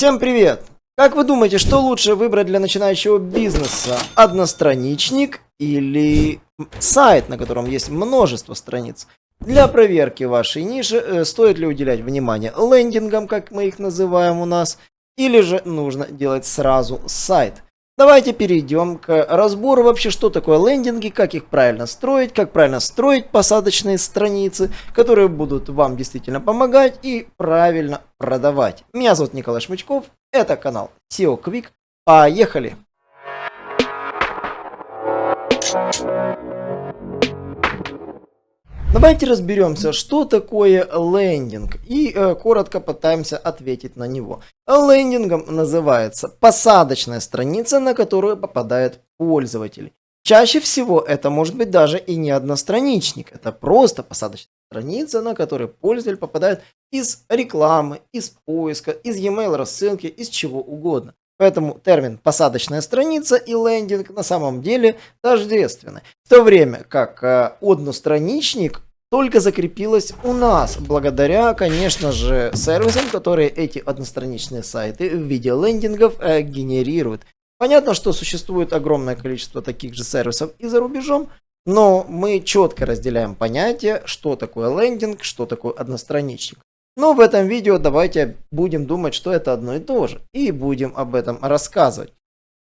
Всем привет! Как вы думаете, что лучше выбрать для начинающего бизнеса? Одностраничник или сайт, на котором есть множество страниц? Для проверки вашей ниши э, стоит ли уделять внимание лендингам, как мы их называем у нас, или же нужно делать сразу сайт? Давайте перейдем к разбору вообще, что такое лендинги, как их правильно строить, как правильно строить посадочные страницы, которые будут вам действительно помогать и правильно продавать. Меня зовут Николай Шмычков, это канал SEO Quick. Поехали! Давайте разберемся, что такое лендинг и э, коротко пытаемся ответить на него. Лендингом называется посадочная страница, на которую попадает пользователь. Чаще всего это может быть даже и не одностраничник, это просто посадочная страница, на которой пользователь попадает из рекламы, из поиска, из e-mail рассылки, из чего угодно. Поэтому термин посадочная страница и лендинг на самом деле тождественны. В то время как э, одностраничник только закрепилась у нас, благодаря, конечно же, сервисам, которые эти одностраничные сайты в виде лендингов э, генерируют. Понятно, что существует огромное количество таких же сервисов и за рубежом, но мы четко разделяем понятие, что такое лендинг, что такое одностраничник. Но в этом видео давайте будем думать, что это одно и то же. И будем об этом рассказывать.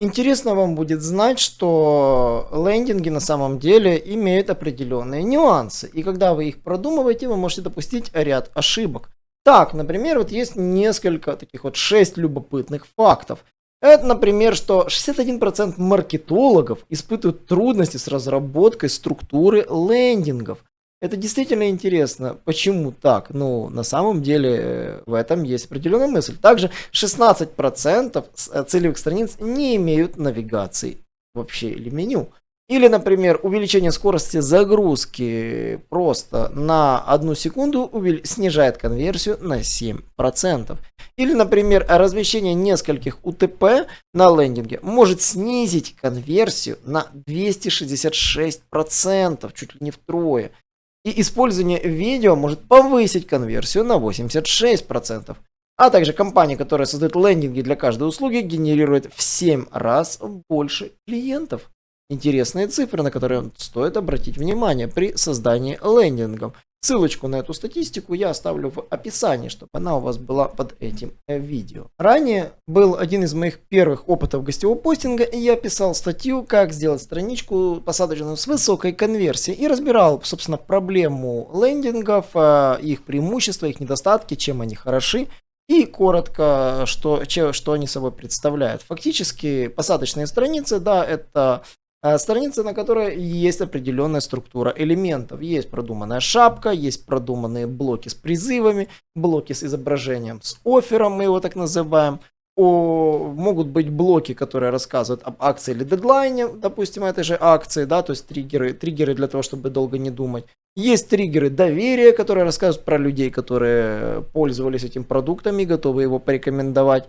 Интересно вам будет знать, что лендинги на самом деле имеют определенные нюансы. И когда вы их продумываете, вы можете допустить ряд ошибок. Так, например, вот есть несколько таких вот 6 любопытных фактов. Это, например, что 61% маркетологов испытывают трудности с разработкой структуры лендингов. Это действительно интересно. Почему так? Ну, на самом деле, э, в этом есть определенная мысль. Также 16% э, целевых страниц не имеют навигации вообще или меню. Или, например, увеличение скорости загрузки просто на одну секунду снижает конверсию на 7%. Или, например, размещение нескольких УТП на лендинге может снизить конверсию на 266%, чуть ли не втрое. И использование видео может повысить конверсию на 86%. А также компания, которая создает лендинги для каждой услуги, генерирует в 7 раз больше клиентов. Интересные цифры, на которые стоит обратить внимание при создании лендингов. Ссылочку на эту статистику я оставлю в описании, чтобы она у вас была под этим э, видео. Ранее был один из моих первых опытов гостевого постинга, и я писал статью, как сделать страничку посадочную с высокой конверсией, и разбирал, собственно, проблему лендингов, э, их преимущества, их недостатки, чем они хороши, и коротко, что, что они собой представляют. Фактически посадочные страницы, да, это страница, на которой есть определенная структура элементов. Есть продуманная шапка, есть продуманные блоки с призывами, блоки с изображением с оффером, мы его так называем. О, могут быть блоки, которые рассказывают об акции или дедлайне, допустим, этой же акции, да, то есть триггеры, триггеры для того, чтобы долго не думать. Есть триггеры доверия, которые рассказывают про людей, которые пользовались этим продуктом и готовы его порекомендовать.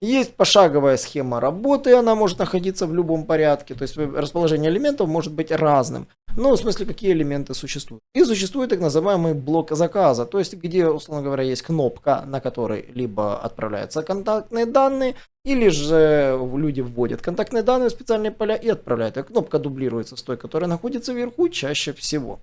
Есть пошаговая схема работы, она может находиться в любом порядке, то есть расположение элементов может быть разным. Ну, в смысле, какие элементы существуют. И существует так называемый блок заказа, то есть где, условно говоря, есть кнопка, на которой либо отправляются контактные данные, или же люди вводят контактные данные в специальные поля и отправляют. И кнопка дублируется с той, которая находится вверху чаще всего.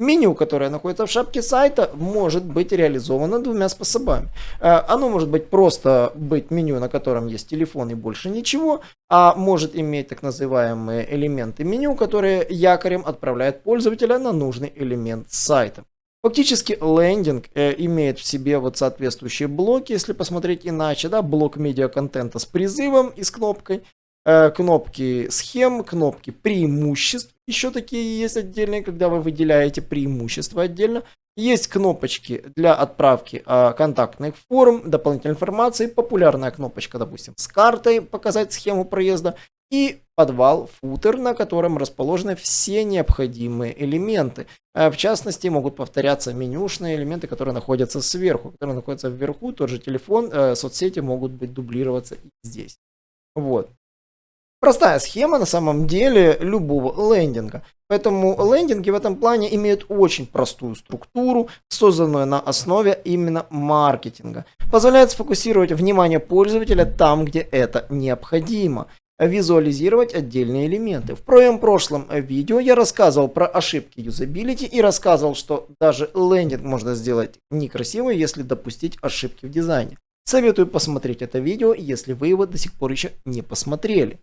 Меню, которое находится в шапке сайта, может быть реализовано двумя способами. Э, оно может быть просто быть меню, на котором есть телефон и больше ничего, а может иметь так называемые элементы меню, которые якорем отправляют пользователя на нужный элемент сайта. Фактически лендинг э, имеет в себе вот соответствующие блоки, если посмотреть иначе, да, блок медиа-контента с призывом и с кнопкой, Э, кнопки схем, кнопки преимуществ. Еще такие есть отдельные, когда вы выделяете преимущества отдельно. Есть кнопочки для отправки э, контактных форм, дополнительной информации, популярная кнопочка, допустим, с картой показать схему проезда и подвал, футер, на котором расположены все необходимые элементы. Э, в частности, могут повторяться менюшные элементы, которые находятся сверху, которые находятся вверху, тот же телефон, э, соцсети могут быть дублироваться и здесь. Вот. Простая схема на самом деле любого лендинга. Поэтому лендинги в этом плане имеют очень простую структуру, созданную на основе именно маркетинга. Позволяет сфокусировать внимание пользователя там, где это необходимо визуализировать отдельные элементы. В своем прошлом видео я рассказывал про ошибки юзабилити и рассказывал, что даже лендинг можно сделать некрасиво, если допустить ошибки в дизайне. Советую посмотреть это видео, если вы его до сих пор еще не посмотрели.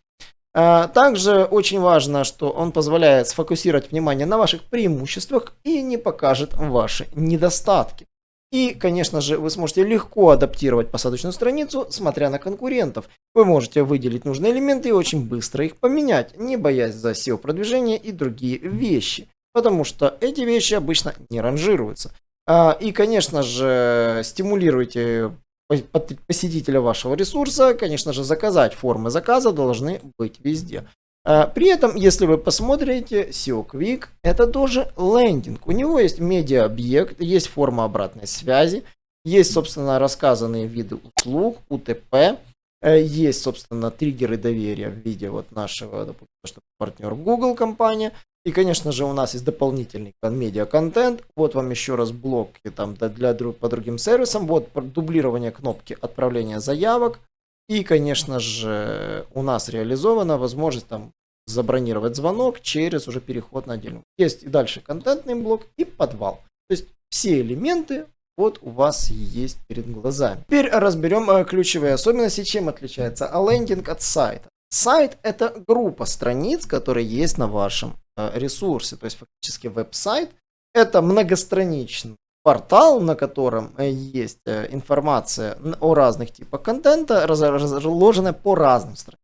А, также очень важно, что он позволяет сфокусировать внимание на ваших преимуществах и не покажет ваши недостатки. И, конечно же, вы сможете легко адаптировать посадочную страницу, смотря на конкурентов. Вы можете выделить нужные элементы и очень быстро их поменять, не боясь за SEO-продвижение и другие вещи. Потому что эти вещи обычно не ранжируются. А, и, конечно же, стимулируйте посетителя вашего ресурса, конечно же, заказать формы заказа должны быть везде. А, при этом, если вы посмотрите, SEO Quick это тоже лендинг. У него есть медиа-объект, есть форма обратной связи, есть, собственно, рассказанные виды услуг, УТП, э, есть, собственно, триггеры доверия в виде вот нашего, допустим, что партнер Google компания. И, конечно же, у нас есть дополнительный медиа-контент. Вот вам еще раз блоки там для, по другим сервисам. Вот дублирование кнопки отправления заявок. И, конечно же, у нас реализована возможность там забронировать звонок через уже переход на отдельную. Есть и дальше контентный блок и подвал. То есть все элементы вот у вас есть перед глазами. Теперь разберем э, ключевые особенности, чем отличается лендинг от сайта. Сайт это группа страниц, которые есть на вашем э, ресурсе. То есть фактически веб-сайт это многостраничный портал, на котором э, есть информация о разных типах контента, разложенная по разным страницам.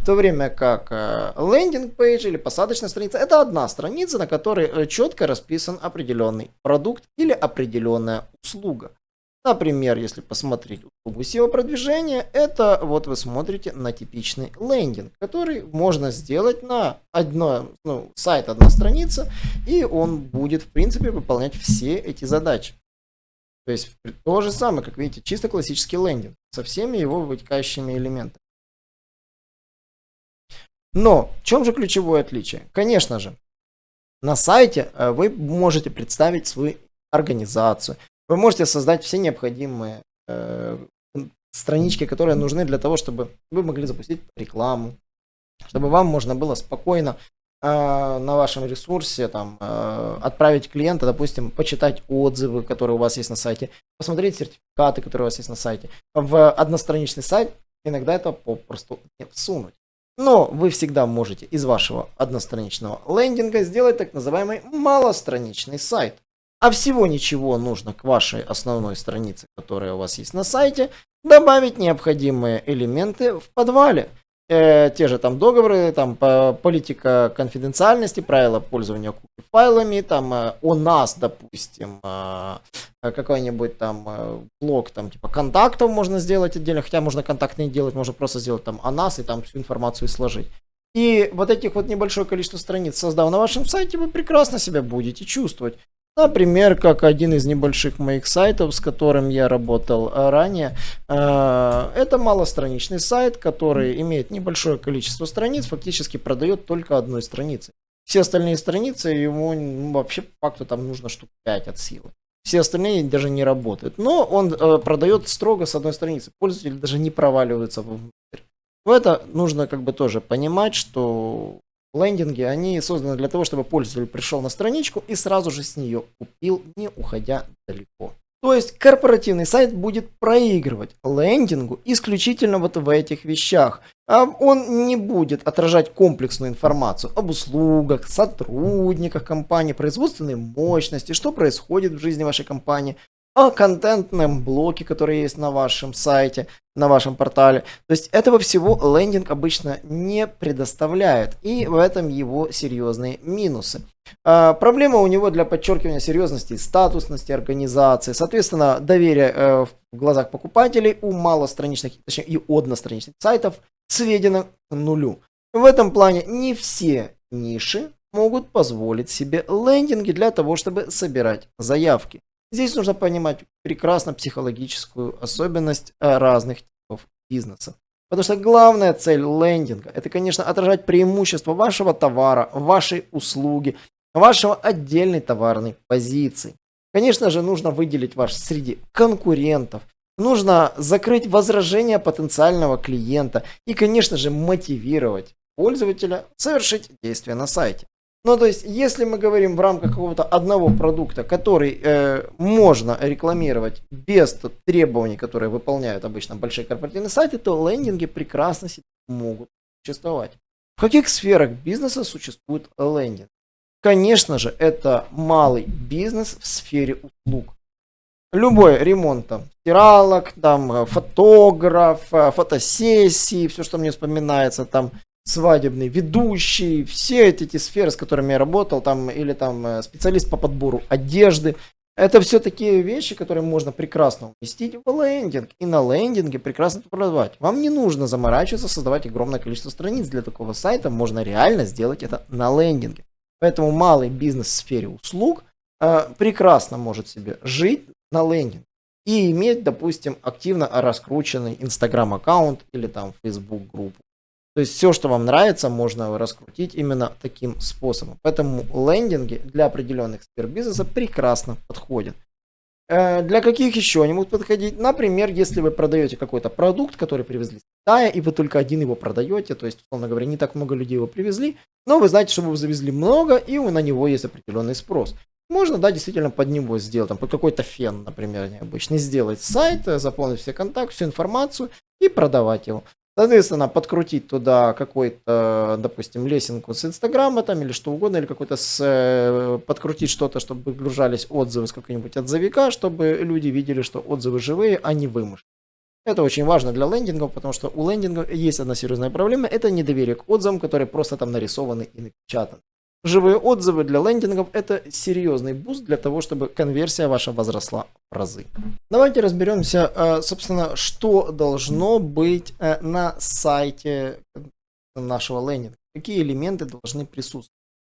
В то время как лендинг-пейдж или посадочная страница это одна страница, на которой э, четко расписан определенный продукт или определенная услуга. Например, если посмотреть услугу SEO-продвижения, это вот вы смотрите на типичный лендинг, который можно сделать на одно, ну, сайт одна страница, и он будет в принципе выполнять все эти задачи. То есть то же самое, как видите, чисто классический лендинг со всеми его вытекающими элементами. Но в чем же ключевое отличие? Конечно же, на сайте э, вы можете представить свою организацию, вы можете создать все необходимые э, странички, которые нужны для того, чтобы вы могли запустить рекламу, чтобы вам можно было спокойно э, на вашем ресурсе там, э, отправить клиента, допустим, почитать отзывы, которые у вас есть на сайте, посмотреть сертификаты, которые у вас есть на сайте. В одностраничный сайт иногда это попросту не всунуть. Но вы всегда можете из вашего одностраничного лендинга сделать так называемый малостраничный сайт. А всего ничего нужно к вашей основной странице, которая у вас есть на сайте, добавить необходимые элементы в подвале э, те же там договоры, там по, политика конфиденциальности, правила пользования файлами, там э, о нас, допустим, э, какой-нибудь там э, блок там типа контактов можно сделать отдельно, хотя можно контакт не делать, можно просто сделать там о нас и там всю информацию сложить. И вот этих вот небольшое количество страниц создав на вашем сайте, вы прекрасно себя будете чувствовать. Например, как один из небольших моих сайтов, с которым я работал э, ранее. Э, это малостраничный сайт, который имеет небольшое количество страниц, фактически продает только одной страницы. Все остальные страницы ему ну, вообще по факту там нужно штук 5 от силы. Все остальные даже не работают. Но он э, продает строго с одной страницы. Пользователи даже не проваливаются внутрь. В это нужно как бы тоже понимать, что Лендинги, они созданы для того, чтобы пользователь пришел на страничку и сразу же с нее купил, не уходя далеко. То есть корпоративный сайт будет проигрывать лендингу исключительно вот в этих вещах. А он не будет отражать комплексную информацию об услугах, сотрудниках компании, производственной мощности, что происходит в жизни вашей компании, о контентном блоке, который есть на вашем сайте, на вашем портале. То есть этого всего лендинг обычно не предоставляет. И в этом его серьезные минусы. А, проблема у него для подчеркивания серьезности и статусности организации. Соответственно, доверие э, в глазах покупателей у малостраничных, точнее и одностраничных сайтов сведено к нулю. В этом плане не все ниши могут позволить себе лендинги для того, чтобы собирать заявки. Здесь нужно понимать прекрасно психологическую особенность э, разных типов бизнеса. Потому что главная цель лендинга – это, конечно, отражать преимущество вашего товара, вашей услуги, вашего отдельной товарной позиции. Конечно же, нужно выделить ваш среди конкурентов, нужно закрыть возражения потенциального клиента и, конечно же, мотивировать пользователя совершить действие на сайте. Ну, то есть, если мы говорим в рамках какого-то одного продукта, который э, можно рекламировать без требований, которые выполняют обычно большие корпоративные сайты, то лендинги прекрасно могут существовать. В каких сферах бизнеса существует лендинг? Конечно же, это малый бизнес в сфере услуг. Любой ремонт там, стиралок, там, э, фотограф, э, фотосессии, все, что мне вспоминается, там, свадебный ведущий, все эти, эти сферы, с которыми я работал, там, или там э, специалист по подбору одежды. Это все такие вещи, которые можно прекрасно уместить в лендинг. И на лендинге прекрасно продавать. Вам не нужно заморачиваться, создавать огромное количество страниц для такого сайта. Можно реально сделать это на лендинге. Поэтому малый бизнес в сфере услуг э, прекрасно может себе жить на лендинге. И иметь, допустим, активно раскрученный Инстаграм аккаунт или там Facebook группу. То есть все, что вам нравится, можно раскрутить именно таким способом. Поэтому лендинги для определенных сфер бизнеса прекрасно подходят. Э, для каких еще они могут подходить? Например, если вы продаете какой-то продукт, который привезли с Китая, и вы только один его продаете, то есть, условно говоря, не так много людей его привезли, но вы знаете, что вы завезли много, и на него есть определенный спрос. Можно, да, действительно под него сделать, там, под какой-то фен, например, необычный, сделать сайт, заполнить все контакты, всю информацию и продавать его. Соответственно, подкрутить туда какой-то, допустим, лесенку с Инстаграма там или что угодно, или какой-то с, э, подкрутить что-то, чтобы выгружались отзывы с какого-нибудь отзывика, чтобы люди видели, что отзывы живые, а не вымышленные. Это очень важно для лендингов, потому что у лендингов есть одна серьезная проблема, это недоверие к отзывам, которые просто там нарисованы и напечатаны. Живые отзывы для лендингов это серьезный boost для того, чтобы конверсия ваша возросла в разы. Давайте разберемся, э, собственно, что должно быть э, на сайте нашего лендинга. Какие элементы должны присутствовать.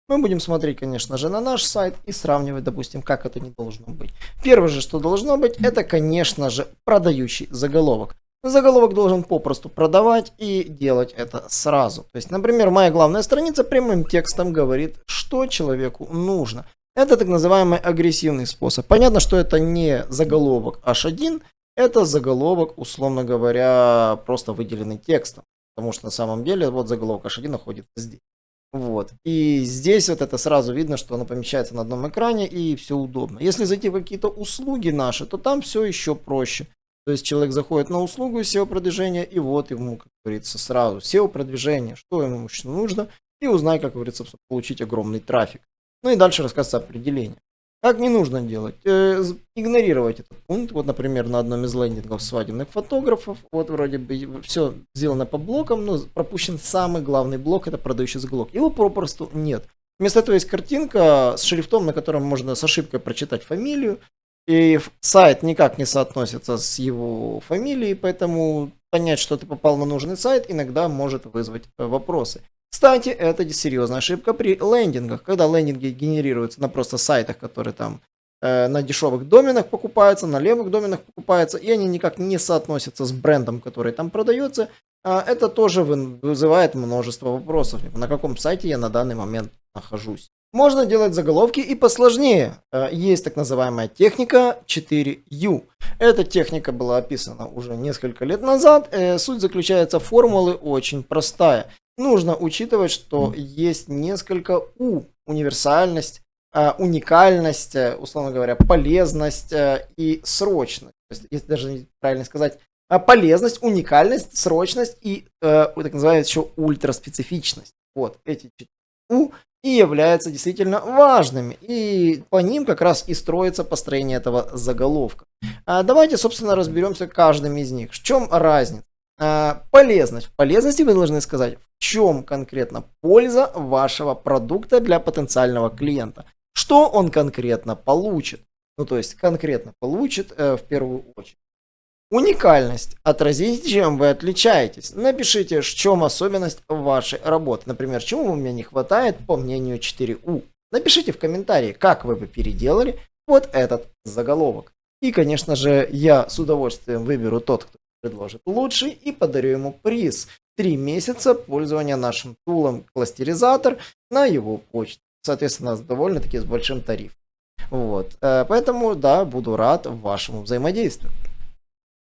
Мы будем смотреть, конечно же, на наш сайт и сравнивать, допустим, как это не должно быть. Первое же, что должно быть, это, конечно же, продающий заголовок. Заголовок должен попросту продавать и делать это сразу. То есть, например, моя главная страница прямым текстом говорит, что человеку нужно. Это так называемый агрессивный способ. Понятно, что это не заголовок H1, это заголовок, условно говоря, просто выделенный текстом. Потому что на самом деле вот заголовок H1 находится здесь. Вот. И здесь вот это сразу видно, что оно помещается на одном экране и все удобно. Если зайти в какие-то услуги наши, то там все еще проще. То есть человек заходит на услугу SEO-продвижения, и вот ему, как говорится, сразу SEO-продвижение, что ему нужно, и узнай, как говорится, получить огромный трафик. Ну и дальше рассказывается определение. Как не нужно делать? Э, игнорировать этот пункт. Вот, например, на одном из лендингов свадебных фотографов, вот вроде бы все сделано по блокам, но пропущен самый главный блок, это продающий заголовок. Его попросту нет. Вместо этого есть картинка с шрифтом, на котором можно с ошибкой прочитать фамилию, и сайт никак не соотносится с его фамилией, поэтому понять, что ты попал на нужный сайт, иногда может вызвать э, вопросы. Кстати, это серьезная ошибка при лендингах. Когда лендинги генерируются на просто сайтах, которые там э, на дешевых доменах покупаются, на левых доменах покупаются, и они никак не соотносятся с брендом, который там продается, э, это тоже вызывает множество вопросов. На каком сайте я на данный момент нахожусь. Можно делать заголовки и посложнее. Э, есть так называемая техника 4U. Эта техника была описана уже несколько лет назад. Э, суть заключается в формулы очень простая. Нужно учитывать, что есть несколько У. Универсальность, э, уникальность, условно говоря, полезность и срочность. Есть, если даже правильно сказать, полезность, уникальность, срочность и так называемая еще ультраспецифичность. Вот эти У и являются действительно важными. И по ним как раз и строится построение этого заголовка. А давайте, собственно, разберемся каждым из них. В чем разница? А, полезность. В полезности вы должны сказать, в чем конкретно польза вашего продукта для потенциального клиента. Что он конкретно получит. Ну, то есть, конкретно получит э, в первую очередь. Уникальность. Отразите, чем вы отличаетесь. Напишите, в чем особенность вашей работы. Например, чему у меня не хватает по мнению 4У. Напишите в комментарии, как вы бы переделали вот этот заголовок. И, конечно же, я с удовольствием выберу тот, кто предложит лучший и подарю ему приз. Три месяца пользования нашим тулом кластеризатор на его почту. Соответственно, довольно-таки с большим тарифом. Вот. Э, поэтому, да, буду рад вашему взаимодействию.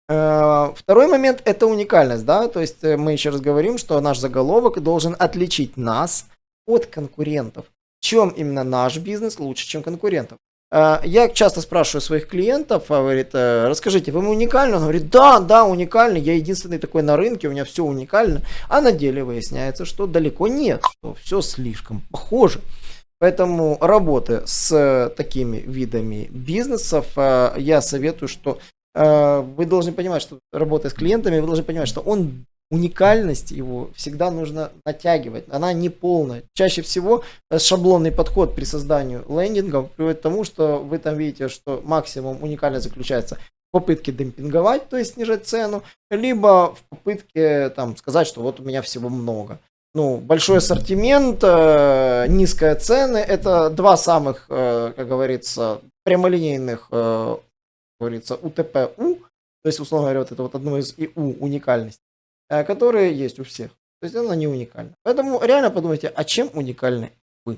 Э, второй момент – это уникальность, да, то есть э, мы еще раз говорим, что наш заголовок должен отличить нас от конкурентов. Чем именно наш бизнес лучше, чем конкурентов? Э, я часто спрашиваю своих клиентов, говорит, расскажите, вы уникальны? Он говорит, да, да, уникальный, я единственный такой на рынке, у меня все уникально. А на деле выясняется, что далеко нет, что все слишком похоже. Поэтому работы с такими видами бизнесов я советую, что вы должны понимать, что работая с клиентами, вы должны понимать, что он уникальность его всегда нужно натягивать. Она не полная. Чаще всего э, шаблонный подход при создании лендингов приводит к тому, что вы там видите, что максимум уникальность заключается в попытке демпинговать, то есть снижать цену, либо в попытке там, сказать, что вот у меня всего много. Ну, большой ассортимент, э, низкая цены, это два самых, э, как говорится, прямолинейных э, говорится, УТП-У, то есть, условно говоря, вот это вот одно из ИУ уникальностей, э, которые есть у всех. То есть она не уникальна. Поэтому реально подумайте, а чем уникальны вы?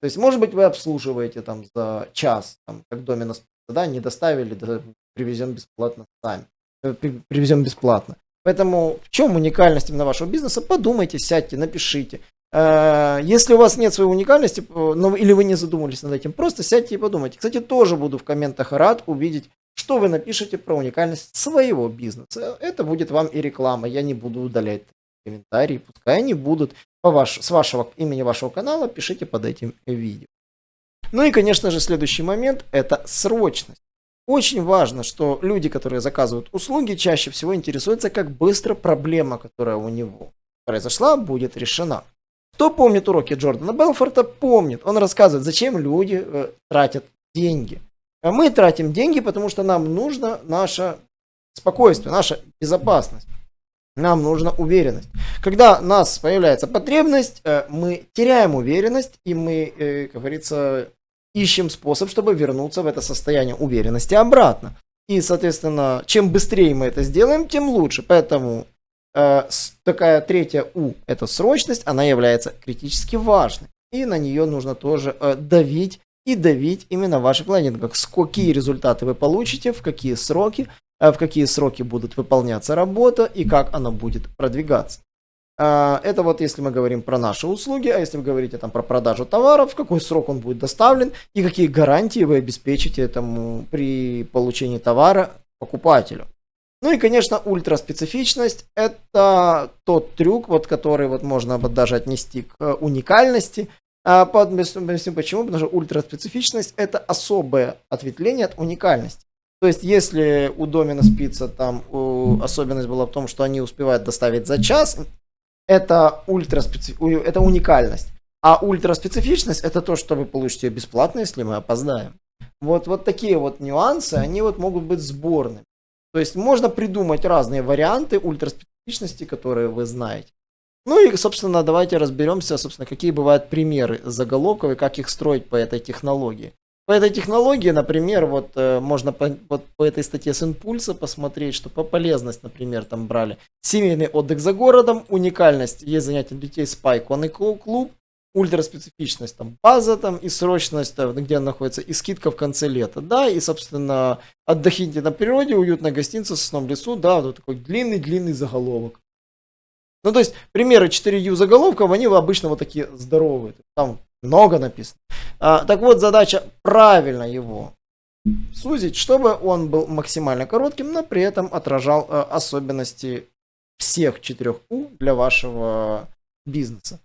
То есть, может быть, вы обслуживаете там за час, там, как домена, да, не доставили, да, привезем бесплатно сами. Э, привезем бесплатно. Поэтому в чем уникальность именно вашего бизнеса? Подумайте, сядьте, напишите. Э, если у вас нет своей уникальности, ну, или вы не задумывались над этим, просто сядьте и подумайте. Кстати, тоже буду в комментах рад увидеть что вы напишете про уникальность своего бизнеса. Это будет вам и реклама. Я не буду удалять комментарии, пускай они будут по ваш, с вашего имени вашего канала, пишите под этим видео. Ну и, конечно же, следующий момент – это срочность. Очень важно, что люди, которые заказывают услуги, чаще всего интересуются, как быстро проблема, которая у него произошла, будет решена. Кто помнит уроки Джордана Белфорта, помнит. Он рассказывает, зачем люди э, тратят деньги – а мы тратим деньги, потому что нам нужно наше спокойствие, наша безопасность. Нам нужна уверенность. Когда у нас появляется потребность, э, мы теряем уверенность, и мы, э, как говорится, ищем способ, чтобы вернуться в это состояние уверенности обратно. И, соответственно, чем быстрее мы это сделаем, тем лучше. Поэтому э, такая третья У, это срочность, она является критически важной. И на нее нужно тоже давить и давить именно ваших лендингах. Какие результаты вы получите, в какие сроки, э, в какие сроки будут выполняться работа и как она будет продвигаться. А, это вот если мы говорим про наши услуги, а если вы говорите там про продажу товаров, в какой срок он будет доставлен и какие гарантии вы обеспечите этому при получении товара покупателю. Ну и, конечно, ультраспецифичность – это тот трюк, вот, который вот можно вот даже отнести к уникальности, а объясню почему, потому что ультраспецифичность это особое ответвление от уникальности. То есть, если у домена спица там у, особенность была в том, что они успевают доставить за час, это, ультраспециф... это уникальность. А ультраспецифичность это то, что вы получите бесплатно, если мы опоздаем. Вот, вот такие вот нюансы, они вот могут быть сборными. То есть можно придумать разные варианты ультраспецифичности, которые вы знаете. Ну и, собственно, давайте разберемся, собственно, какие бывают примеры заголовков и как их строить по этой технологии. По этой технологии, например, вот э, можно по, вот, по этой статье с импульса посмотреть, что по полезность, например, там брали семейный отдых за городом, уникальность, есть занятия для детей спа и конный клуб, ультраспецифичность, там база там и срочность, там, где она находится, и скидка в конце лета, да, и, собственно, отдохните на природе, уютная гостиница в сосном лесу, да, вот такой длинный-длинный заголовок. Ну, то есть, примеры 4U заголовков, они обычно вот такие здоровые. Там много написано. А, так вот, задача правильно его сузить, чтобы он был максимально коротким, но при этом отражал а, особенности всех 4U для вашего бизнеса.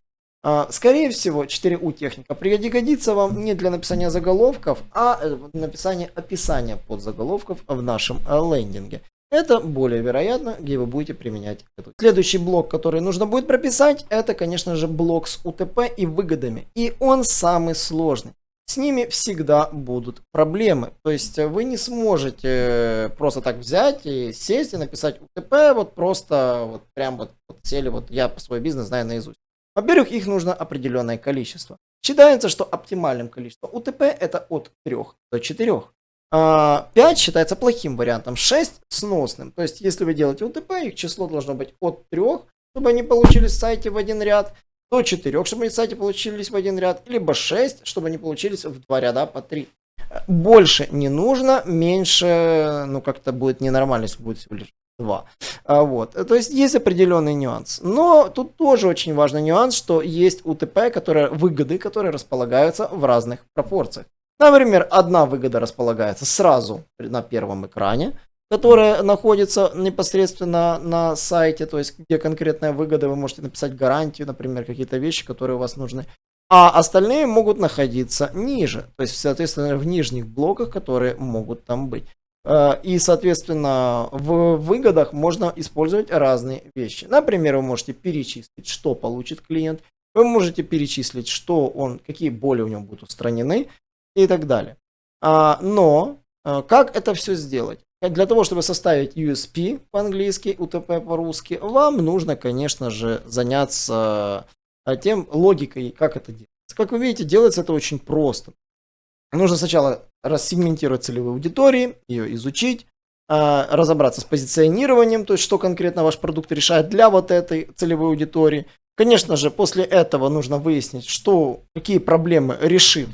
А, скорее всего, 4U техника пригодится вам не для написания заголовков, а э, написания описания подзаголовков в нашем э, лендинге. Это более вероятно, где вы будете применять это. Следующий блок, который нужно будет прописать, это, конечно же, блок с УТП и выгодами. И он самый сложный. С ними всегда будут проблемы. То есть вы не сможете э, просто так взять и сесть и написать УТП, вот просто вот прям вот, вот сели, вот я по свой бизнес знаю наизусть. Во-первых, их нужно определенное количество. Считается, что оптимальным количеством УТП это от 3 до 4. 5 считается плохим вариантом, 6 сносным. То есть, если вы делаете УТП, их число должно быть от 3, чтобы они получились в сайте в один ряд, до 4, чтобы они в сайте получились в один ряд, либо 6, чтобы они получились в два ряда по 3. Больше не нужно, меньше, ну как-то будет ненормально, если будет всего лишь 2. А, вот. То есть есть определенный нюанс. Но тут тоже очень важный нюанс, что есть УТП, которые, выгоды, которые располагаются в разных пропорциях. Например, одна выгода располагается сразу на первом экране, которая находится непосредственно на сайте, то есть где конкретная выгода, вы можете написать гарантию, например, какие-то вещи, которые у вас нужны. А остальные могут находиться ниже, то есть, соответственно, в нижних блоках, которые могут там быть. Э, и, соответственно, в выгодах можно использовать разные вещи. Например, вы можете перечислить, что получит клиент. Вы можете перечислить, что он, какие боли у него будут устранены и так далее. А, но э, как это все сделать? Для того, чтобы составить USP по-английски, UTP по-русски, вам нужно, конечно же, заняться э, тем логикой, как это делается. Как вы видите, делается это очень просто. Нужно сначала рассегментировать целевые аудитории, ее изучить, а, разобраться с позиционированием, то есть что конкретно ваш продукт решает для вот этой целевой аудитории. Конечно же, после этого нужно выяснить, что, какие проблемы решит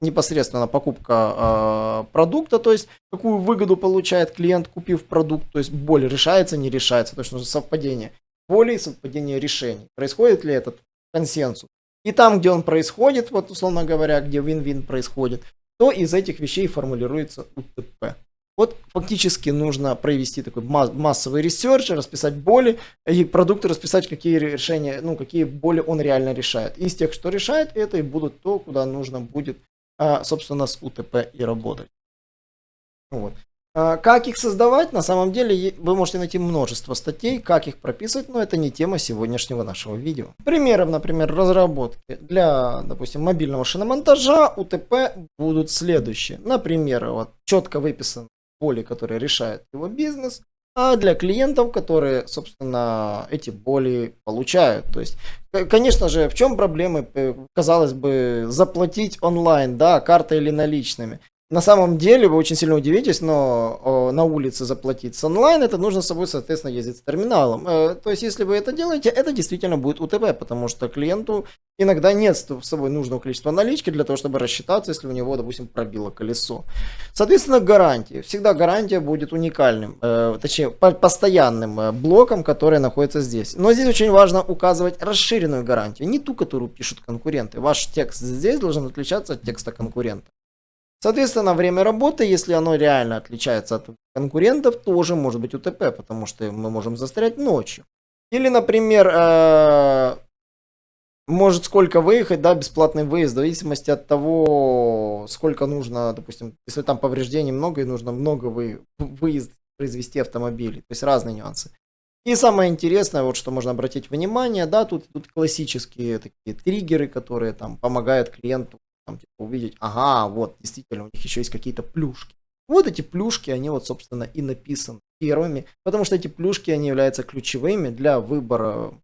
непосредственно покупка э, продукта, то есть какую выгоду получает клиент, купив продукт, то есть боль решается, не решается, то есть нужно совпадение воли и совпадение решений. Происходит ли этот консенсус? И там, где он происходит, вот условно говоря, где вин-вин происходит, то из этих вещей формулируется УТП. Вот фактически нужно провести такой массовый research, расписать боли и продукты расписать, какие решения, ну, какие боли он реально решает. Из тех, что решает, это и будут то, куда нужно будет, а, собственно, с УТП и работать. Вот. А, как их создавать? На самом деле вы можете найти множество статей, как их прописывать, но это не тема сегодняшнего нашего видео. Примером, например, разработки для, допустим, мобильного шиномонтажа УТП будут следующие. Например, вот четко выписан боли, которые решает его бизнес, а для клиентов, которые, собственно, эти боли получают. То есть, конечно же, в чем проблемы, э, казалось бы, заплатить онлайн, да, картой или наличными. На самом деле вы очень сильно удивитесь, но о, на улице заплатить с онлайн, это нужно с собой, соответственно, ездить с терминалом. Э, то есть, если вы это делаете, это действительно будет УТП, потому что клиенту иногда нет с собой нужного количества налички для того, чтобы рассчитаться, если у него, допустим, пробило колесо. Соответственно, гарантия. Всегда гарантия будет уникальным, э, точнее, по постоянным э, блоком, который находится здесь. Но здесь очень важно указывать расширенную гарантию, не ту, которую пишут конкуренты. Ваш текст здесь должен отличаться от текста конкурента. Соответственно, время работы, если оно реально отличается от конкурентов, тоже может быть УТП, потому что мы можем застрять ночью. Или, например, э, может сколько выехать, да, бесплатный выезд, в зависимости от того, сколько нужно, допустим, если там повреждений много и нужно много вы, выезд произвести автомобилей, то есть разные нюансы. И самое интересное, вот что можно обратить внимание, да, тут, тут классические такие триггеры, которые там помогают клиенту там, типа, увидеть, ага, вот, действительно, у них еще есть какие-то плюшки. Вот эти плюшки, они вот, собственно, и написаны первыми, потому что эти плюшки, они являются ключевыми для выбора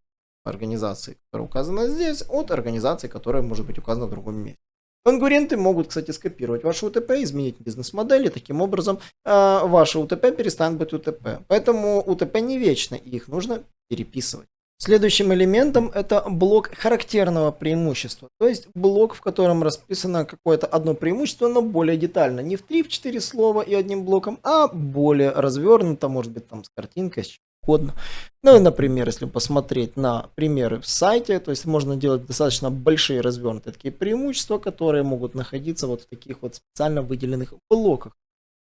организации, которая указана здесь, от организации, которая может быть указана в другом месте. Конкуренты могут, кстати, скопировать ваше УТП, изменить бизнес-модель, и таким образом э, ваше УТП перестанет быть УТП. Поэтому УТП не вечно, и их нужно переписывать. Следующим элементом это блок характерного преимущества. То есть блок, в котором расписано какое-то одно преимущество, но более детально. Не в 3-4 слова и одним блоком, а более развернуто, может быть там с картинкой, с чем угодно. Ну и, например, если посмотреть на примеры в сайте, то есть можно делать достаточно большие развернутые такие преимущества, которые могут находиться вот в таких вот специально выделенных блоках.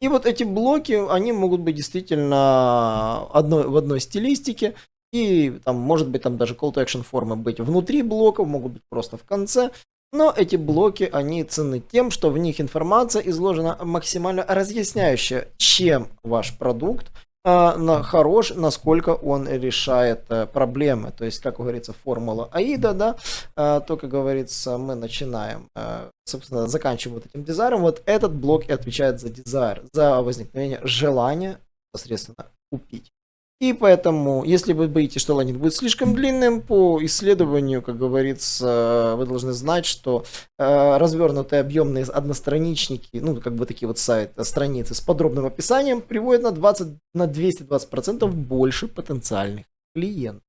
И вот эти блоки, они могут быть действительно одной, в одной стилистике, и там может быть там даже call to action формы быть внутри блоков, могут быть просто в конце. Но эти блоки, они ценны тем, что в них информация изложена максимально разъясняющая, чем ваш продукт э, на, хорош, насколько он решает э, проблемы. То есть, как говорится, формула АИДа, да, э, то, как говорится, мы начинаем, э, собственно, заканчиваем вот этим дизайном. Вот этот блок и отвечает за дизайн, за возникновение желания непосредственно купить. И поэтому, если вы боитесь, что лендинг будет слишком длинным, по исследованию, как говорится, вы должны знать, что э, развернутые объемные одностраничники, ну, как бы такие вот сайты, страницы с подробным описанием приводят на 20, на 220% больше потенциальных клиентов.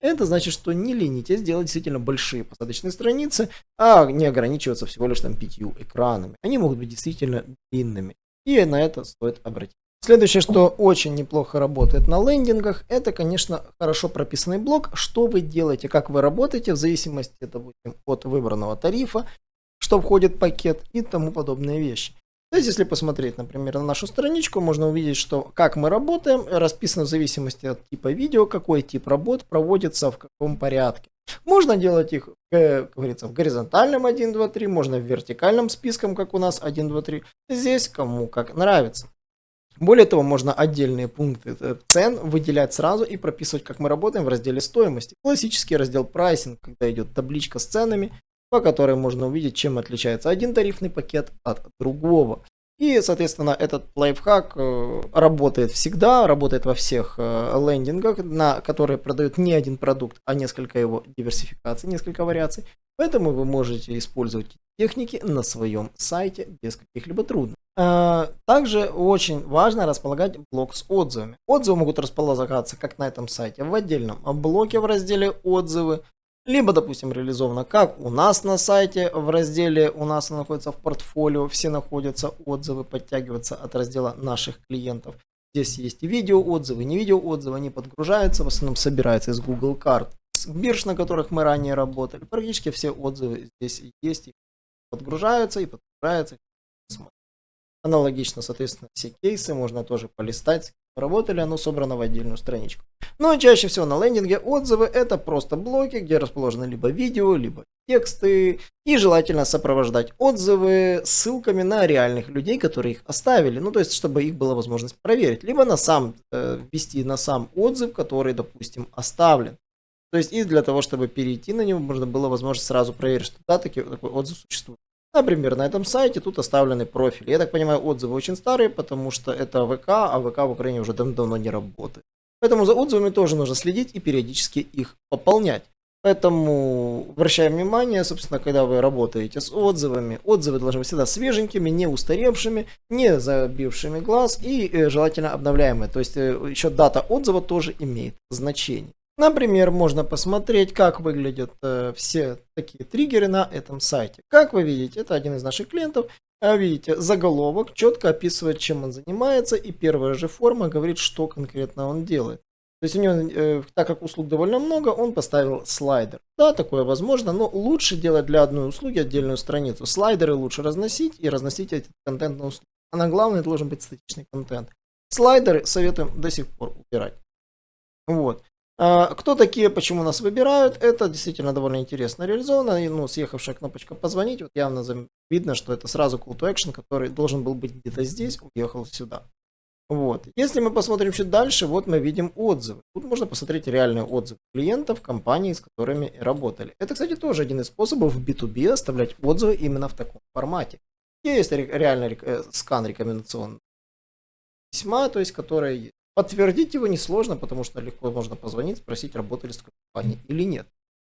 Это значит, что не ленитесь делать действительно большие посадочные страницы, а не ограничиваться всего лишь там пятью экранами. Они могут быть действительно длинными. И на это стоит обратить Следующее, что очень неплохо работает на лендингах, это, конечно, хорошо прописанный блок, что вы делаете, как вы работаете, в зависимости, допустим, от выбранного тарифа, что входит в пакет и тому подобные вещи. То есть, если посмотреть, например, на нашу страничку, можно увидеть, что как мы работаем, расписано в зависимости от типа видео, какой тип работ проводится в каком порядке. Можно делать их, э, как говорится, в горизонтальном 1, 2, 3, можно в вертикальном списком, как у нас 1, 2, 3. Здесь кому как нравится. Более того, можно отдельные пункты э, цен выделять сразу и прописывать, как мы работаем в разделе стоимости. Классический раздел прайсинг, когда идет табличка с ценами, по которой можно увидеть, чем отличается один тарифный пакет от другого. И, соответственно, этот лайфхак э, работает всегда, работает во всех э, лендингах, на которые продают не один продукт, а несколько его диверсификаций, несколько вариаций. Поэтому вы можете использовать техники на своем сайте без каких-либо трудностей. Э, также очень важно располагать блок с отзывами. Отзывы могут располагаться как на этом сайте в отдельном блоке в разделе отзывы, либо, допустим, реализовано как у нас на сайте в разделе у нас находится в портфолио, все находятся отзывы, подтягиваются от раздела наших клиентов. Здесь есть и видео отзывы, не видео отзывы, они подгружаются, в основном собираются из Google карт, с бирж, на которых мы ранее работали. Практически все отзывы здесь есть, подгружаются и подгружаются. Аналогично, соответственно, все кейсы можно тоже полистать, работали, оно собрано в отдельную страничку. Но чаще всего на лендинге отзывы это просто блоки, где расположены либо видео, либо тексты. И желательно сопровождать отзывы ссылками на реальных людей, которые их оставили. Ну, то есть, чтобы их была возможность проверить. Либо на сам, э, ввести на сам отзыв, который, допустим, оставлен. То есть, и для того, чтобы перейти на него, можно было возможность сразу проверить, что да, таки, такой отзыв существует. Например, на этом сайте тут оставлены профили. Я так понимаю, отзывы очень старые, потому что это ВК, а ВК в Украине уже давно не работает. Поэтому за отзывами тоже нужно следить и периодически их пополнять. Поэтому обращаем внимание, собственно, когда вы работаете с отзывами, отзывы должны быть всегда свеженькими, не устаревшими, не забившими глаз и э, желательно обновляемые. То есть э, еще дата отзыва тоже имеет значение. Например, можно посмотреть, как выглядят э, все такие триггеры на этом сайте. Как вы видите, это один из наших клиентов. А видите, заголовок четко описывает, чем он занимается, и первая же форма говорит, что конкретно он делает. То есть у него, э, так как услуг довольно много, он поставил слайдер. Да, такое возможно, но лучше делать для одной услуги отдельную страницу. Слайдеры лучше разносить и разносить этот контент на услугу. А на главное должен быть статичный контент. Слайдеры советуем до сих пор убирать. Вот. А, кто такие, почему нас выбирают, это действительно довольно интересно реализовано. И, ну, съехавшая кнопочка позвонить, вот явно видно, что это сразу call to action, который должен был быть где-то здесь, уехал сюда. Вот. Если мы посмотрим чуть дальше, вот мы видим отзывы. Тут можно посмотреть реальные отзывы клиентов, компаний, с которыми работали. Это, кстати, тоже один из способов в B2B оставлять отзывы именно в таком формате. Есть реальный э, скан рекомендационного письма, то есть, которое Подтвердить его несложно, потому что легко можно позвонить, спросить, работали с компанией или нет.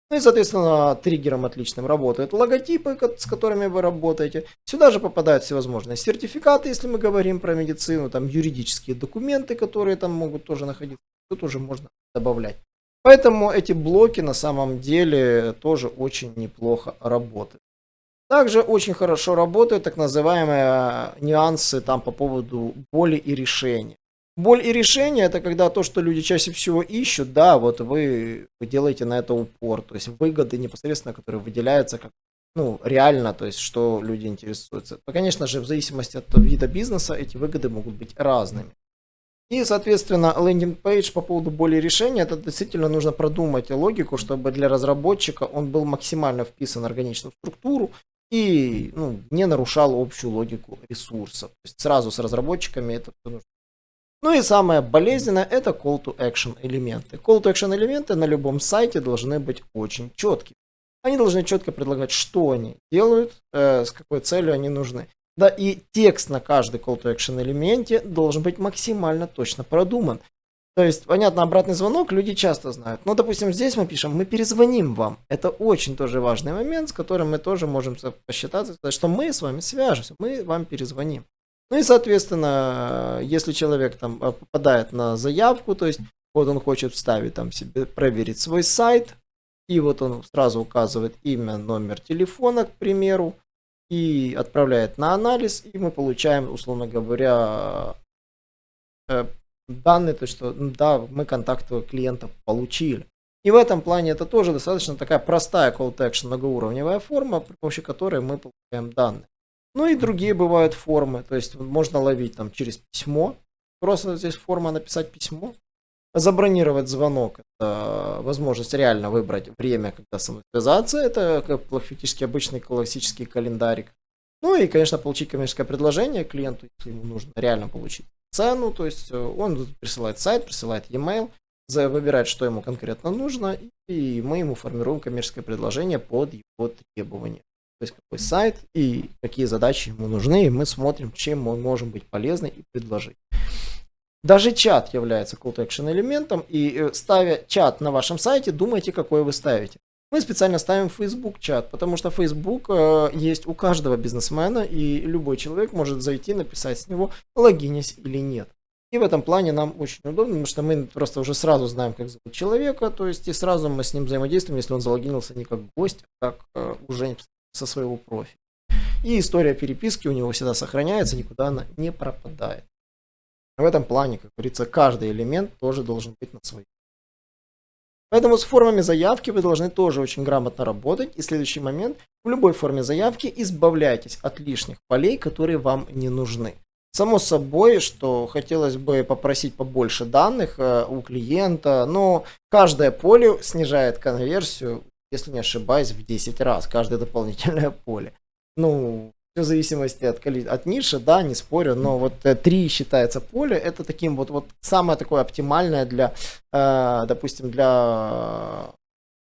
Ну и, соответственно, триггером отличным работают логотипы, с которыми вы работаете. Сюда же попадают всевозможные сертификаты, если мы говорим про медицину, там юридические документы, которые там могут тоже находиться. Тут уже можно добавлять. Поэтому эти блоки на самом деле тоже очень неплохо работают. Также очень хорошо работают так называемые нюансы там по поводу боли и решения. Боль и решение это когда то, что люди чаще всего ищут, да, вот вы, вы делаете на это упор, то есть выгоды непосредственно, которые выделяются как ну, реально, то есть, что люди интересуются. Но, конечно же, в зависимости от вида бизнеса, эти выгоды могут быть разными. И, соответственно, лендинг-пейдж по поводу боли решения, это действительно нужно продумать логику, чтобы для разработчика он был максимально вписан в органичную структуру и ну, не нарушал общую логику ресурсов. То есть сразу с разработчиками это нужно ну и самое болезненное это call to action элементы. Call to action элементы на любом сайте должны быть очень четкими. Они должны четко предлагать, что они делают, э, с какой целью они нужны. Да и текст на каждый call to action элементе должен быть максимально точно продуман. То есть, понятно, обратный звонок люди часто знают. Но, допустим, здесь мы пишем, мы перезвоним вам. Это очень тоже важный момент, с которым мы тоже можем посчитаться, что мы с вами свяжемся, мы вам перезвоним. Ну и, соответственно, если человек там э, попадает на заявку, то есть вот он хочет вставить там себе, проверить свой сайт, и вот он сразу указывает имя, номер телефона, к примеру, и отправляет на анализ, и мы получаем, условно говоря, э, данные, то что да, мы контакты клиента получили. И в этом плане это тоже достаточно такая простая call to action многоуровневая форма, при помощи которой мы получаем данные. Ну и другие бывают формы, то есть можно ловить там через письмо, просто здесь форма написать письмо, забронировать звонок, это возможность реально выбрать время, когда со мной связаться, это как фактически обычный классический календарик. Ну и, конечно, получить коммерческое предложение клиенту, если ему нужно реально получить цену, то есть э, он присылает сайт, присылает e-mail, выбирает, что ему конкретно нужно, и мы ему формируем коммерческое предложение под его требования. То есть какой сайт и какие задачи ему нужны, и мы смотрим, чем мы можем быть полезны и предложить. Даже чат является call to action элементом, и э, ставя чат на вашем сайте, думайте, какой вы ставите. Мы специально ставим Facebook чат, потому что Facebook э, есть у каждого бизнесмена, и любой человек может зайти, написать с него, логинись или нет. И в этом плане нам очень удобно, потому что мы просто уже сразу знаем, как зовут человека, то есть и сразу мы с ним взаимодействуем, если он залогинился не как гость, а как э, уже со своего профиля. И история переписки у него всегда сохраняется, никуда она не пропадает. В этом плане, как говорится, каждый элемент тоже должен быть на своей Поэтому с формами заявки вы должны тоже очень грамотно работать. И следующий момент. В любой форме заявки избавляйтесь от лишних полей, которые вам не нужны. Само собой, что хотелось бы попросить побольше данных э, у клиента, но каждое поле снижает конверсию, если не ошибаюсь, в 10 раз, каждое дополнительное поле. Ну, в зависимости от, от ниши, да, не спорю, но вот э, три считается поле, это таким вот, вот самое такое оптимальное для, э, допустим, для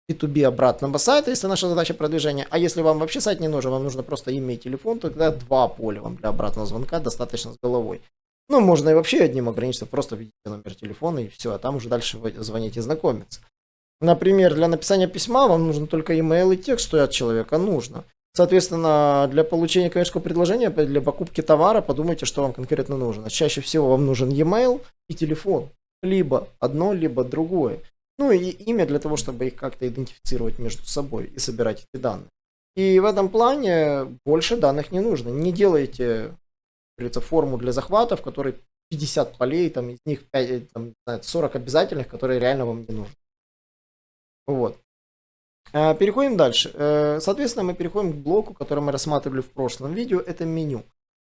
B2B обратного сайта, если наша задача продвижения. А если вам вообще сайт не нужен, вам нужно просто имя и телефон, то тогда два поля вам для обратного звонка достаточно с головой. Ну, можно и вообще одним ограничиться, просто введите номер телефона и все, а там уже дальше вы звоните и знакомиться. Например, для написания письма вам нужно только email и текст, что от человека нужно. Соответственно, для получения коммерческого предложения, для покупки товара, подумайте, что вам конкретно нужно. Чаще всего вам нужен e-mail и телефон. Либо одно, либо другое. Ну и имя для того, чтобы их как-то идентифицировать между собой и собирать эти данные. И в этом плане больше данных не нужно. Не делайте, говорится, форму для захвата, в которой 50 полей, там, из них 5, там, 40 обязательных, которые реально вам не нужны. Вот. Э, переходим дальше. Э, соответственно, мы переходим к блоку, который мы рассматривали в прошлом видео. Это меню.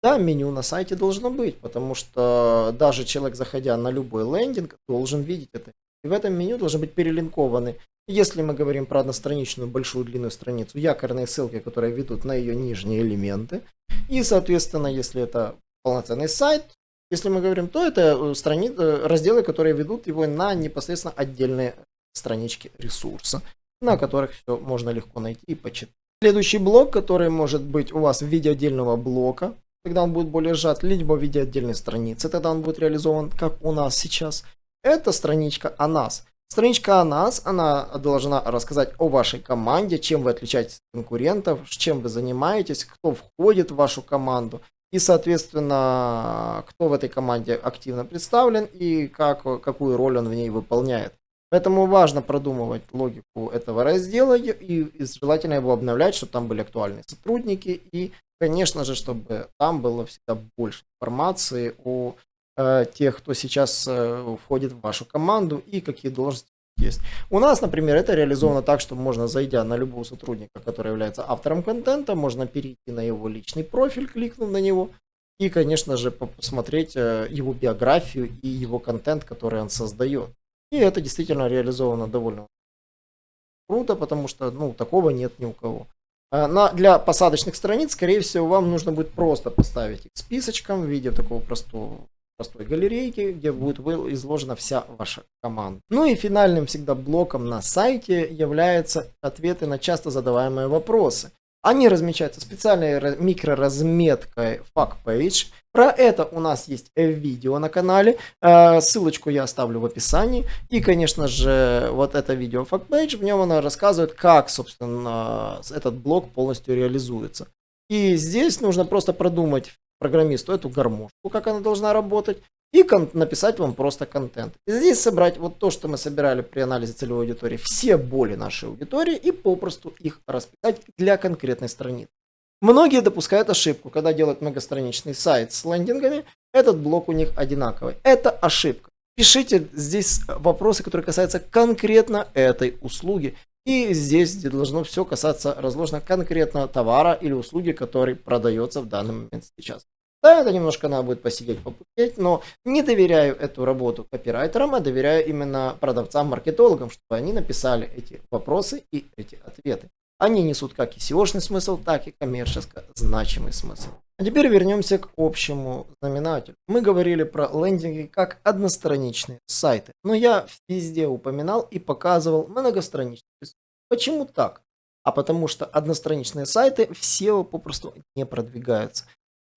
Да, меню на сайте должно быть, потому что даже человек, заходя на любой лендинг, должен видеть это. И в этом меню должны быть перелинкованы, если мы говорим про одностраничную большую длинную страницу, якорные ссылки, которые ведут на ее нижние элементы. И, соответственно, если это полноценный сайт, если мы говорим, то это э, страни... разделы, которые ведут его на непосредственно отдельные странички ресурса на которых все можно легко найти и почитать. Следующий блок, который может быть у вас в виде отдельного блока, тогда он будет более сжат, либо в виде отдельной страницы, тогда он будет реализован, как у нас сейчас. Это страничка о нас. Страничка о нас, она должна рассказать о вашей команде, чем вы отличаетесь от конкурентов, чем вы занимаетесь, кто входит в вашу команду и, соответственно, кто в этой команде активно представлен и как, какую роль он в ней выполняет. Поэтому важно продумывать логику этого раздела и, желательно его обновлять, чтобы там были актуальные сотрудники и, конечно же, чтобы там было всегда больше информации о э, тех, кто сейчас э, входит в вашу команду и какие должности есть. У нас, например, это реализовано так, что можно, зайдя на любого сотрудника, который является автором контента, можно перейти на его личный профиль, кликнув на него, и, конечно же, посмотреть э, его биографию и его контент, который он создает. И это действительно реализовано довольно круто, потому что ну, такого нет ни у кого. А на, для посадочных страниц, скорее всего, вам нужно будет просто поставить их списочком в виде такого простого, простой галерейки, где будет изложена вся ваша команда. Ну и финальным всегда блоком на сайте являются ответы на часто задаваемые вопросы. Они размечаются специальной микроразметкой FactPage. Про это у нас есть видео на канале. Э, ссылочку я оставлю в описании. И, конечно же, вот это видео FactPage, в нем она рассказывает, как, собственно, этот блок полностью реализуется. И здесь нужно просто продумать программисту эту гармошку, как она должна работать, и написать вам просто контент. И здесь собрать вот то, что мы собирали при анализе целевой аудитории, все боли нашей аудитории и попросту их расписать для конкретной страницы. Многие допускают ошибку, когда делают многостраничный сайт с лендингами, этот блок у них одинаковый. Это ошибка. Пишите здесь вопросы, которые касаются конкретно этой услуги. И здесь должно все касаться разложено конкретно товара или услуги, который продается в данный момент сейчас. Да, это немножко надо будет посидеть, попутеть, но не доверяю эту работу копирайтерам, а доверяю именно продавцам-маркетологам, чтобы они написали эти вопросы и эти ответы. Они несут как и SEO-шный смысл, так и коммерчески значимый смысл. А теперь вернемся к общему знаменателю. Мы говорили про лендинги как одностраничные сайты, но я везде упоминал и показывал многостраничные. Почему так? А потому что одностраничные сайты в SEO попросту не продвигаются.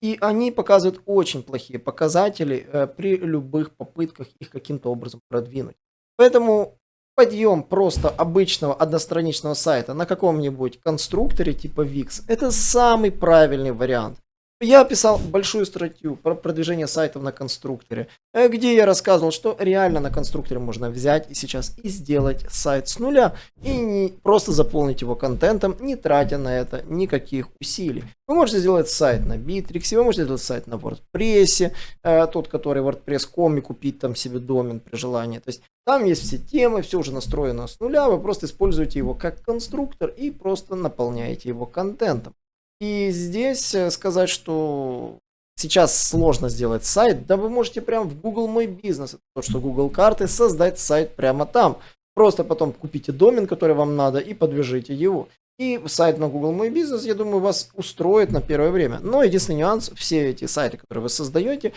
И они показывают очень плохие показатели э, при любых попытках их каким-то образом продвинуть. Поэтому подъем просто обычного одностраничного сайта на каком-нибудь конструкторе типа Wix это самый правильный вариант. Я писал большую статью про продвижение сайтов на конструкторе, э, где я рассказывал, что реально на конструкторе можно взять и сейчас и сделать сайт с нуля и не просто заполнить его контентом, не тратя на это никаких усилий. Вы можете сделать сайт на Bittrex, вы можете сделать сайт на WordPress, э, тот, который WordPress.com и купить там себе домен при желании. То есть там есть все темы, все уже настроено с нуля, вы просто используете его как конструктор и просто наполняете его контентом. И здесь э, сказать, что сейчас сложно сделать сайт, да вы можете прямо в Google Мой Бизнес, то что Google карты, создать сайт прямо там. Просто потом купите домен, который вам надо, и подвяжите его. И сайт на Google Мой Бизнес, я думаю, вас устроит на первое время. Но единственный нюанс, все эти сайты, которые вы создаете,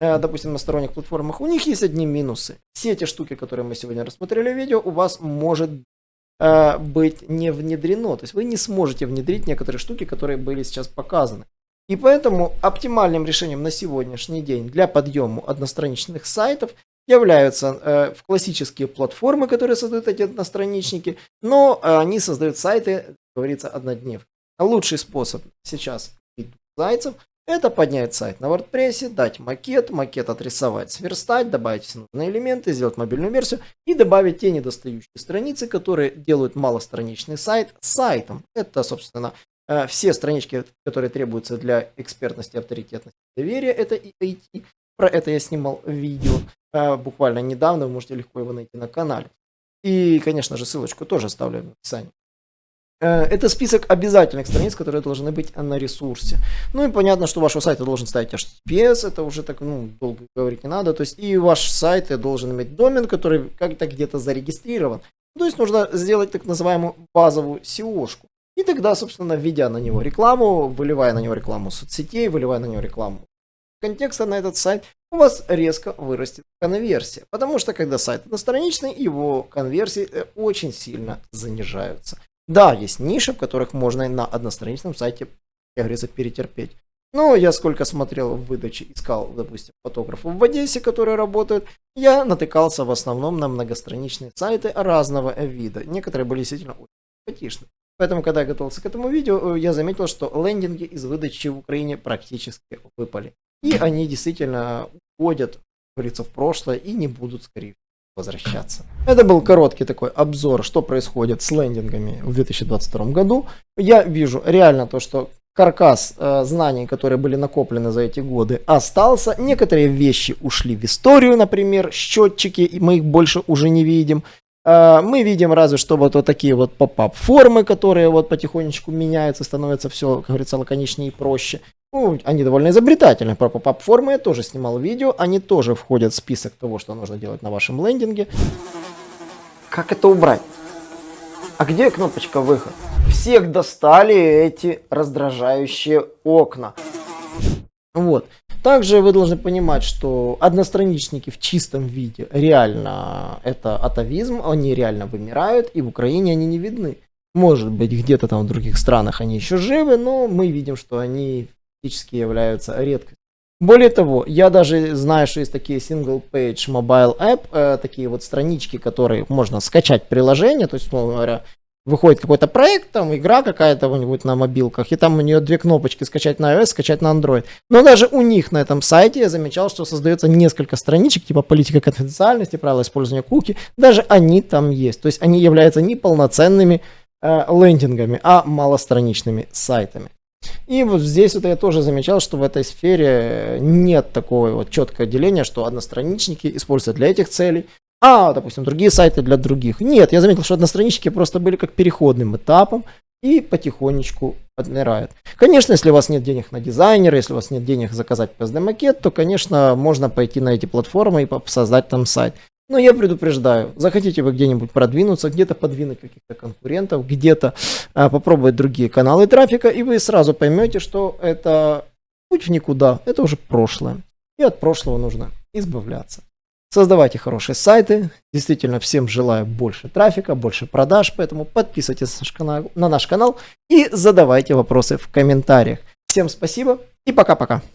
э, допустим, на сторонних платформах, у них есть одни минусы. Все эти штуки, которые мы сегодня рассмотрели в видео, у вас может э, быть не внедрено. То есть вы не сможете внедрить некоторые штуки, которые были сейчас показаны. И поэтому оптимальным решением на сегодняшний день для подъема одностраничных сайтов являются э, классические платформы, которые создают эти одностраничники, но э, они создают сайты, как говорится, однодневки. Лучший способ сейчас зайцев это поднять сайт на WordPress, дать макет, макет отрисовать, сверстать, добавить все нужные элементы, сделать мобильную версию и добавить те недостающие страницы, которые делают малостраничный сайт сайтом. Это, собственно, э, все странички, которые требуются для экспертности, авторитетности, доверия, это и IT. Про это я снимал видео э, буквально недавно, вы можете легко его найти на канале. И, конечно же, ссылочку тоже оставлю в описании. Э, это список обязательных страниц, которые должны быть на ресурсе. Ну и понятно, что вашего сайта должен ставить HTTPS, это уже так, ну, долго говорить не надо. То есть и ваш сайт должен иметь домен, который как-то где-то зарегистрирован. То есть нужно сделать так называемую базовую SEO-шку. И тогда, собственно, введя на него рекламу, выливая на него рекламу соцсетей, выливая на него рекламу контекста на этот сайт, у вас резко вырастет конверсия. Потому что когда сайт одностраничный, его конверсии э, очень сильно занижаются. Да, есть ниши, в которых можно на одностраничном сайте, как говорится, перетерпеть. Но я сколько смотрел в выдаче, искал, допустим, фотографов в Одессе, которые работают, я натыкался в основном на многостраничные сайты разного вида. Некоторые были действительно очень симпатичны. Поэтому, когда я готовился к этому видео, я заметил, что лендинги из выдачи в Украине практически выпали. И они действительно уходят, как говорится, в прошлое и не будут, скорее возвращаться. Это был короткий такой обзор, что происходит с лендингами в 2022 году. Я вижу реально то, что каркас э, знаний, которые были накоплены за эти годы, остался. Некоторые вещи ушли в историю, например, счетчики, мы их больше уже не видим. Э, мы видим разве что вот, вот такие вот поп-ап формы, которые вот потихонечку меняются, становятся все, как говорится, лаконичнее и проще. Ну, они довольно изобретательны. Про pop-up формы я тоже снимал видео. Они тоже входят в список того, что нужно делать на вашем лендинге. Как это убрать? А где кнопочка выход? Всех достали эти раздражающие окна. Вот. Также вы должны понимать, что одностраничники в чистом виде реально это атовизм, они реально вымирают, и в Украине они не видны. Может быть, где-то там в других странах они еще живы, но мы видим, что они фактически являются редкостью. Более того, я даже знаю, что есть такие single page mobile app, э, такие вот странички, которые можно скачать приложение, то есть, условно говоря, выходит какой-то проект, там игра какая-то у нибудь на мобилках, и там у нее две кнопочки скачать на iOS, скачать на Android. Но даже у них на этом сайте я замечал, что создается несколько страничек, типа политика конфиденциальности, правила использования куки, даже они там есть. То есть они являются не полноценными э, лендингами, а малостраничными сайтами. И вот здесь вот я тоже замечал, что в этой сфере нет такого вот четкого деления, что одностраничники используются для этих целей, а, допустим, другие сайты для других. Нет, я заметил, что одностраничники просто были как переходным этапом и потихонечку отмирают. Конечно, если у вас нет денег на дизайнера, если у вас нет денег заказать PSD-макет, то, конечно, можно пойти на эти платформы и создать там сайт. Но я предупреждаю, захотите вы где-нибудь продвинуться, где-то подвинуть каких-то конкурентов, где-то а, попробовать другие каналы трафика, и вы сразу поймете, что это путь в никуда, это уже прошлое. И от прошлого нужно избавляться. Создавайте хорошие сайты. Действительно, всем желаю больше трафика, больше продаж, поэтому подписывайтесь на наш канал и задавайте вопросы в комментариях. Всем спасибо и пока-пока.